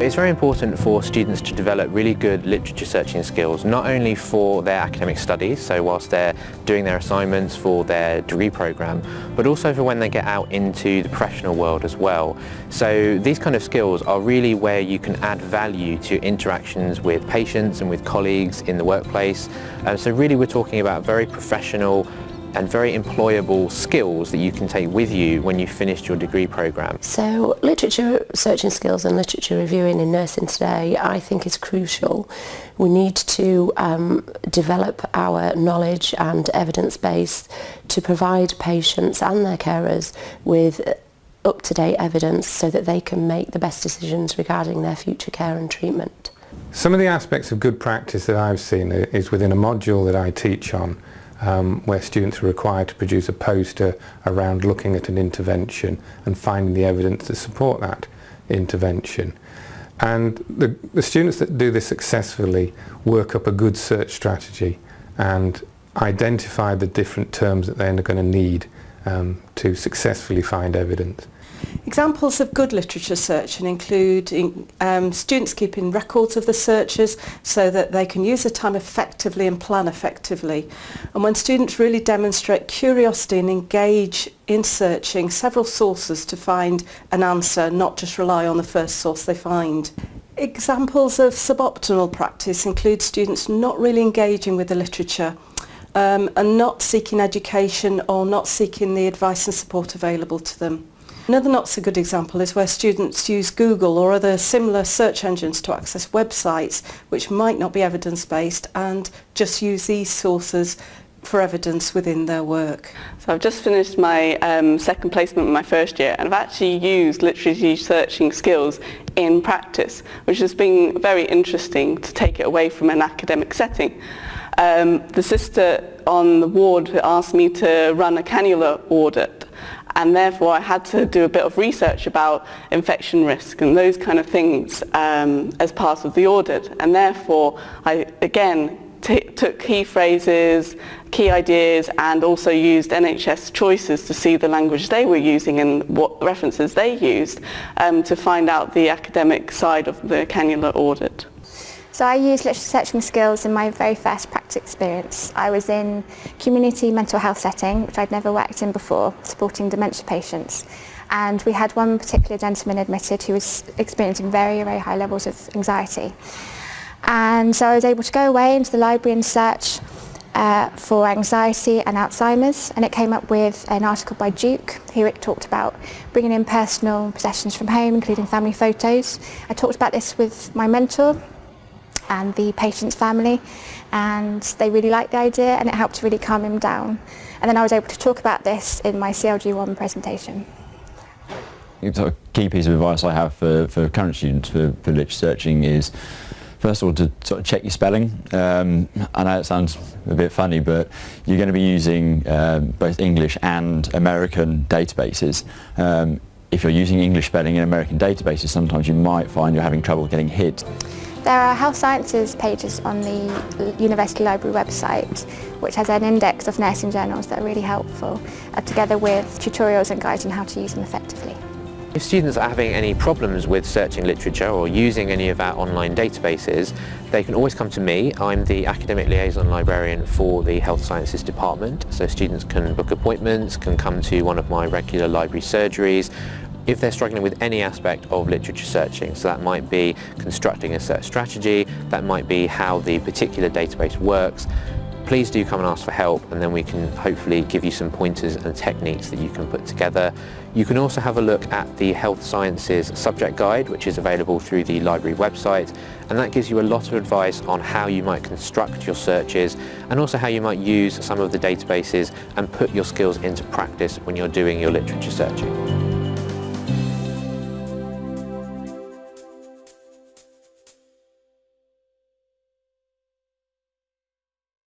It's very important for students to develop really good literature searching skills, not only for their academic studies, so whilst they're doing their assignments for their degree programme, but also for when they get out into the professional world as well. So these kind of skills are really where you can add value to interactions with patients and with colleagues in the workplace. Um, so really we're talking about very professional and very employable skills that you can take with you when you've finished your degree programme. So literature searching skills and literature reviewing in nursing today I think is crucial. We need to um, develop our knowledge and evidence base to provide patients and their carers with up-to-date evidence so that they can make the best decisions regarding their future care and treatment. Some of the aspects of good practice that I've seen is within a module that I teach on um, where students are required to produce a poster around looking at an intervention and finding the evidence to support that intervention. And the, the students that do this successfully work up a good search strategy and identify the different terms that they're going to need um, to successfully find evidence. Examples of good literature searching include in, um, students keeping records of the searches so that they can use the time effectively and plan effectively. And when students really demonstrate curiosity and engage in searching several sources to find an answer, not just rely on the first source they find. Examples of suboptimal practice include students not really engaging with the literature um, and not seeking education or not seeking the advice and support available to them. Another not so good example is where students use Google or other similar search engines to access websites which might not be evidence-based and just use these sources for evidence within their work. So I've just finished my um, second placement in my first year and I've actually used literature searching skills in practice which has been very interesting to take it away from an academic setting. Um, the sister on the ward asked me to run a cannula audit and therefore I had to do a bit of research about infection risk and those kind of things um, as part of the audit and therefore I again took key phrases, key ideas and also used NHS choices to see the language they were using and what references they used um, to find out the academic side of the cannula audit. So I used literature searching skills in my very first practice experience. I was in community mental health setting, which I'd never worked in before, supporting dementia patients. And we had one particular gentleman admitted who was experiencing very, very high levels of anxiety. And so I was able to go away into the library and search uh, for anxiety and Alzheimer's and it came up with an article by Duke here it talked about bringing in personal possessions from home including family photos. I talked about this with my mentor and the patient's family and they really liked the idea and it helped to really calm him down. And then I was able to talk about this in my CLG1 presentation. A key piece of advice I have for, for current students for, for literature searching is first of all to sort of check your spelling. Um, I know it sounds a bit funny but you're going to be using um, both English and American databases. Um, if you're using English spelling in American databases sometimes you might find you're having trouble getting hit. There are health sciences pages on the University Library website which has an index of nursing journals that are really helpful, uh, together with tutorials and guides on how to use them effectively. If students are having any problems with searching literature or using any of our online databases, they can always come to me. I'm the Academic Liaison Librarian for the Health Sciences Department, so students can book appointments, can come to one of my regular library surgeries, if they're struggling with any aspect of literature searching. So that might be constructing a search strategy, that might be how the particular database works, please do come and ask for help and then we can hopefully give you some pointers and techniques that you can put together. You can also have a look at the Health Sciences subject guide which is available through the library website and that gives you a lot of advice on how you might construct your searches and also how you might use some of the databases and put your skills into practice when you're doing your literature searching.